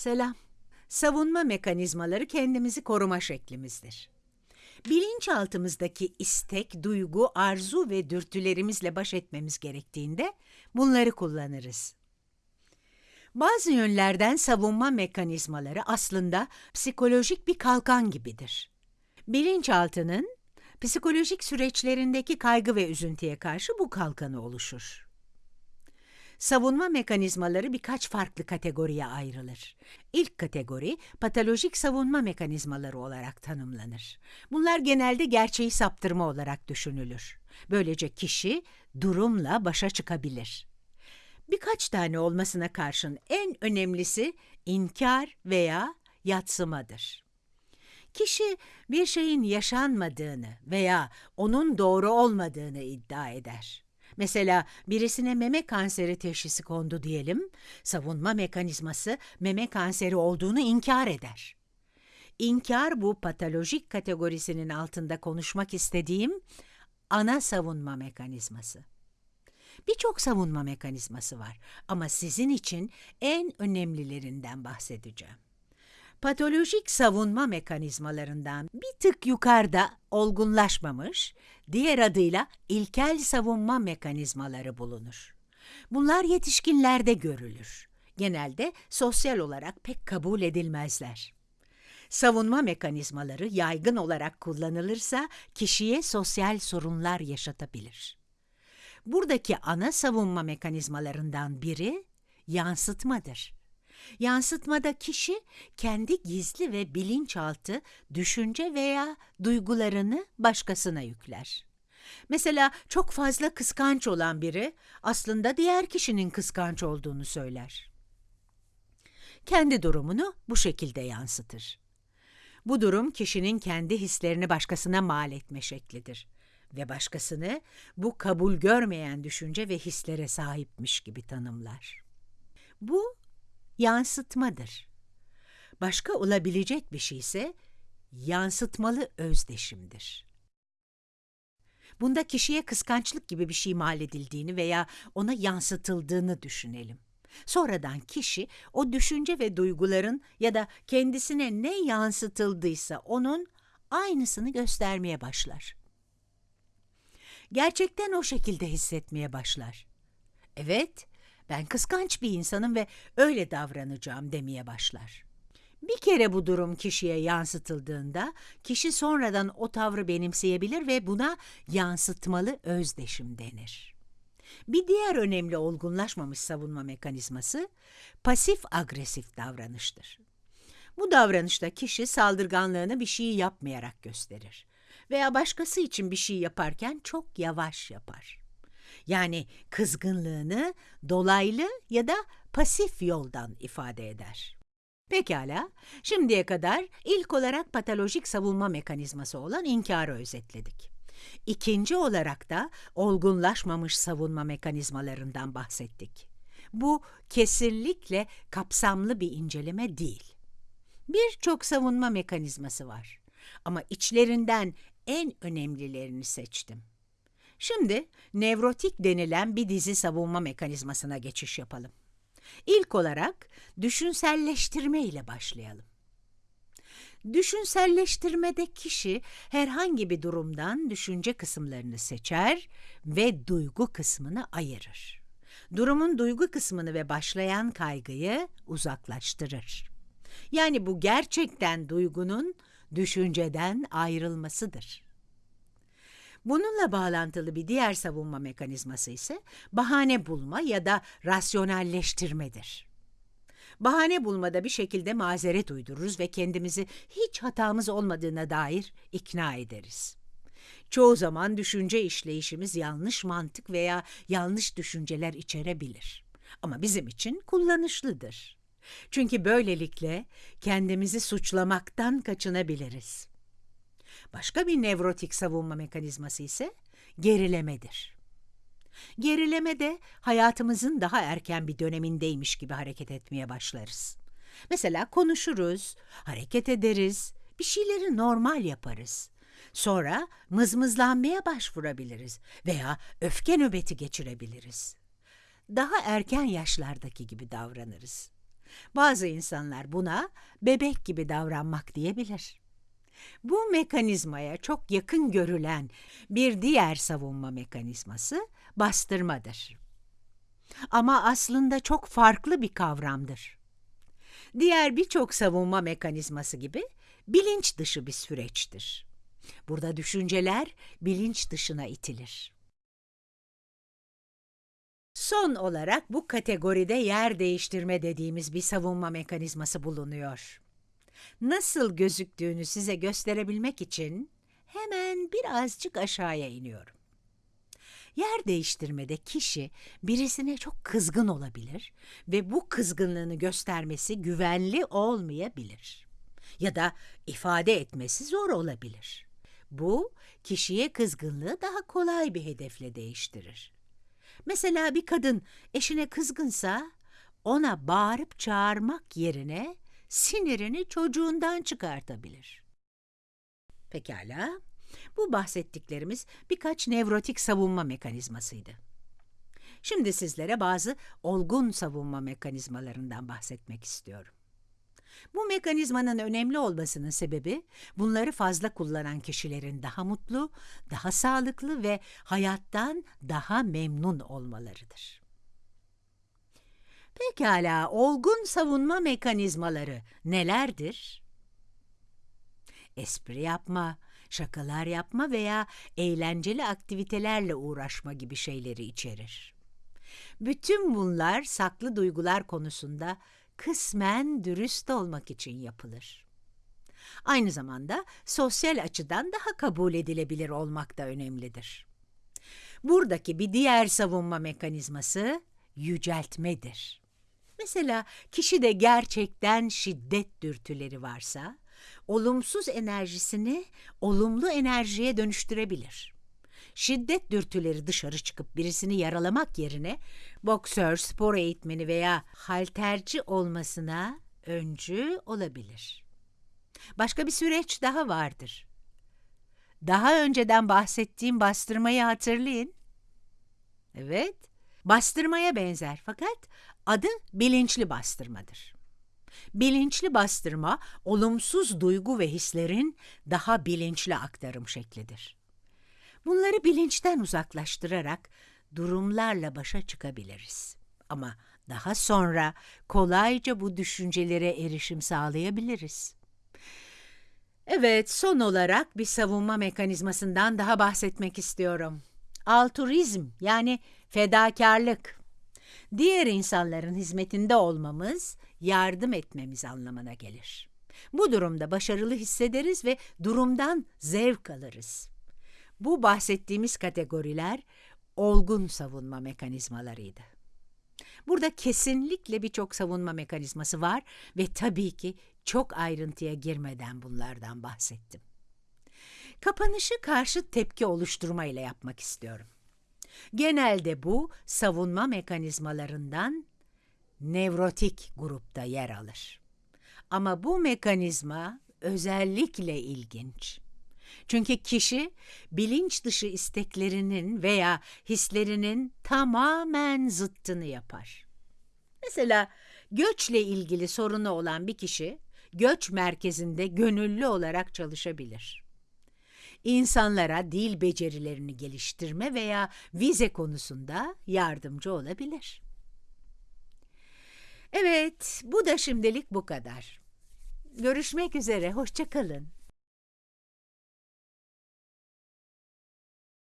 Selam. Savunma mekanizmaları kendimizi koruma şeklimizdir. Bilinçaltımızdaki istek, duygu, arzu ve dürtülerimizle baş etmemiz gerektiğinde bunları kullanırız. Bazı yönlerden savunma mekanizmaları aslında psikolojik bir kalkan gibidir. Bilinçaltının psikolojik süreçlerindeki kaygı ve üzüntüye karşı bu kalkanı oluşur. Savunma mekanizmaları birkaç farklı kategoriye ayrılır. İlk kategori patolojik savunma mekanizmaları olarak tanımlanır. Bunlar genelde gerçeği saptırma olarak düşünülür. Böylece kişi durumla başa çıkabilir. Birkaç tane olmasına karşın en önemlisi inkar veya yatsımadır. Kişi bir şeyin yaşanmadığını veya onun doğru olmadığını iddia eder. Mesela birisine meme kanseri teşhisi kondu diyelim, savunma mekanizması meme kanseri olduğunu inkar eder. İnkar bu patolojik kategorisinin altında konuşmak istediğim ana savunma mekanizması. Birçok savunma mekanizması var ama sizin için en önemlilerinden bahsedeceğim. Patolojik savunma mekanizmalarından bir tık yukarıda olgunlaşmamış, diğer adıyla ilkel savunma mekanizmaları bulunur. Bunlar yetişkinlerde görülür. Genelde sosyal olarak pek kabul edilmezler. Savunma mekanizmaları yaygın olarak kullanılırsa kişiye sosyal sorunlar yaşatabilir. Buradaki ana savunma mekanizmalarından biri yansıtmadır. Yansıtmada kişi kendi gizli ve bilinçaltı düşünce veya duygularını başkasına yükler. Mesela çok fazla kıskanç olan biri aslında diğer kişinin kıskanç olduğunu söyler. Kendi durumunu bu şekilde yansıtır. Bu durum kişinin kendi hislerini başkasına mal etme şeklidir ve başkasını bu kabul görmeyen düşünce ve hislere sahipmiş gibi tanımlar. Bu yansıtmadır. Başka olabilecek bir şey ise yansıtmalı özdeşimdir. Bunda kişiye kıskançlık gibi bir şey mal edildiğini veya ona yansıtıldığını düşünelim. Sonradan kişi o düşünce ve duyguların ya da kendisine ne yansıtıldıysa onun aynısını göstermeye başlar. Gerçekten o şekilde hissetmeye başlar. Evet, ben kıskanç bir insanım ve öyle davranacağım demeye başlar. Bir kere bu durum kişiye yansıtıldığında kişi sonradan o tavrı benimseyebilir ve buna yansıtmalı özdeşim denir. Bir diğer önemli olgunlaşmamış savunma mekanizması pasif agresif davranıştır. Bu davranışta kişi saldırganlığını bir şeyi yapmayarak gösterir veya başkası için bir şey yaparken çok yavaş yapar. Yani kızgınlığını dolaylı ya da pasif yoldan ifade eder. Pekala, şimdiye kadar ilk olarak patolojik savunma mekanizması olan inkarı özetledik. İkinci olarak da olgunlaşmamış savunma mekanizmalarından bahsettik. Bu kesinlikle kapsamlı bir inceleme değil. Birçok savunma mekanizması var ama içlerinden en önemlilerini seçtim. Şimdi nevrotik denilen bir dizi savunma mekanizmasına geçiş yapalım. İlk olarak düşünselleştirme ile başlayalım. Düşünselleştirmede kişi herhangi bir durumdan düşünce kısımlarını seçer ve duygu kısmını ayırır. Durumun duygu kısmını ve başlayan kaygıyı uzaklaştırır. Yani bu gerçekten duygunun düşünceden ayrılmasıdır. Bununla bağlantılı bir diğer savunma mekanizması ise bahane bulma ya da rasyonelleştirmedir. Bahane bulmada bir şekilde mazeret uydururuz ve kendimizi hiç hatamız olmadığına dair ikna ederiz. Çoğu zaman düşünce işleyişimiz yanlış mantık veya yanlış düşünceler içerebilir. Ama bizim için kullanışlıdır. Çünkü böylelikle kendimizi suçlamaktan kaçınabiliriz. Başka bir nevrotik savunma mekanizması ise gerilemedir. Gerileme de hayatımızın daha erken bir dönemindeymiş gibi hareket etmeye başlarız. Mesela konuşuruz, hareket ederiz, bir şeyleri normal yaparız. Sonra mızmızlanmaya başvurabiliriz veya öfke nöbeti geçirebiliriz. Daha erken yaşlardaki gibi davranırız. Bazı insanlar buna bebek gibi davranmak diyebilir. Bu mekanizmaya çok yakın görülen bir diğer savunma mekanizması bastırmadır. Ama aslında çok farklı bir kavramdır. Diğer birçok savunma mekanizması gibi bilinç dışı bir süreçtir. Burada düşünceler bilinç dışına itilir. Son olarak bu kategoride yer değiştirme dediğimiz bir savunma mekanizması bulunuyor. Nasıl gözüktüğünü size gösterebilmek için hemen birazcık aşağıya iniyorum. Yer değiştirmede kişi birisine çok kızgın olabilir ve bu kızgınlığını göstermesi güvenli olmayabilir. Ya da ifade etmesi zor olabilir. Bu, kişiye kızgınlığı daha kolay bir hedefle değiştirir. Mesela bir kadın eşine kızgınsa ona bağırıp çağırmak yerine sinirini çocuğundan çıkartabilir. Pekala, bu bahsettiklerimiz birkaç nevrotik savunma mekanizmasıydı. Şimdi sizlere bazı olgun savunma mekanizmalarından bahsetmek istiyorum. Bu mekanizmanın önemli olmasının sebebi bunları fazla kullanan kişilerin daha mutlu, daha sağlıklı ve hayattan daha memnun olmalarıdır. Pekala, olgun savunma mekanizmaları nelerdir? Espri yapma, şakalar yapma veya eğlenceli aktivitelerle uğraşma gibi şeyleri içerir. Bütün bunlar saklı duygular konusunda kısmen dürüst olmak için yapılır. Aynı zamanda sosyal açıdan daha kabul edilebilir olmak da önemlidir. Buradaki bir diğer savunma mekanizması yüceltmedir. Mesela kişide gerçekten şiddet dürtüleri varsa, olumsuz enerjisini olumlu enerjiye dönüştürebilir. Şiddet dürtüleri dışarı çıkıp birisini yaralamak yerine boksör, spor eğitmeni veya halterci olmasına öncü olabilir. Başka bir süreç daha vardır. Daha önceden bahsettiğim bastırmayı hatırlayın. Evet, bastırmaya benzer fakat adı bilinçli bastırmadır. Bilinçli bastırma, olumsuz duygu ve hislerin daha bilinçli aktarım şeklidir. Bunları bilinçten uzaklaştırarak durumlarla başa çıkabiliriz. Ama daha sonra kolayca bu düşüncelere erişim sağlayabiliriz. Evet, son olarak bir savunma mekanizmasından daha bahsetmek istiyorum. Altruizm yani fedakarlık. Diğer insanların hizmetinde olmamız, yardım etmemiz anlamına gelir. Bu durumda başarılı hissederiz ve durumdan zevk alırız. Bu bahsettiğimiz kategoriler olgun savunma mekanizmalarıydı. Burada kesinlikle birçok savunma mekanizması var ve tabii ki çok ayrıntıya girmeden bunlardan bahsettim. Kapanışı karşı tepki oluşturma ile yapmak istiyorum. Genelde bu savunma mekanizmalarından nevrotik grupta yer alır. Ama bu mekanizma özellikle ilginç. Çünkü kişi bilinç dışı isteklerinin veya hislerinin tamamen zıttını yapar. Mesela göçle ilgili sorunu olan bir kişi göç merkezinde gönüllü olarak çalışabilir. İnsanlara dil becerilerini geliştirme veya vize konusunda yardımcı olabilir. Evet, bu da şimdilik bu kadar. Görüşmek üzere, hoşça kalın.